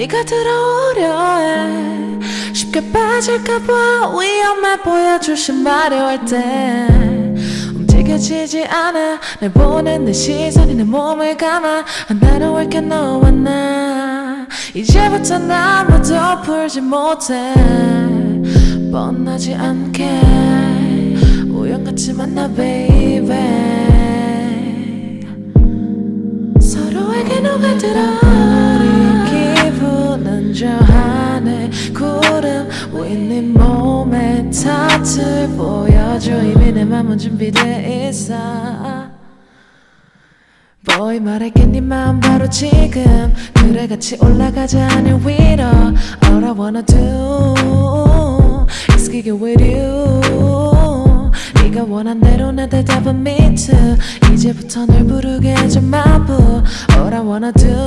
네가 들어오려 해? 쉽게 빠질까봐 위험해 보여 조심하려 할때. 움직여지지 않아. 날 보는 내 시선이 내 몸을 감아. 하나로 할게 너와 나. 이제부터 나 아무도 풀지 못해 뻔하지 않게. 우연 같이 만나 baby. 서로에게 녹아들어 우리 기분은 저 하늘 구름 위네 네 몸에 타투를 보여줘. 이미 내 맘은 준비돼 있어. Boy 말할게 네 마음 바로 지금. 그래 같이 올라가자 하늘 위로. All I wanna do 네가 원한 대로 내 대답은 me too 이제부터 널 부르게 해줘 boo All I wanna do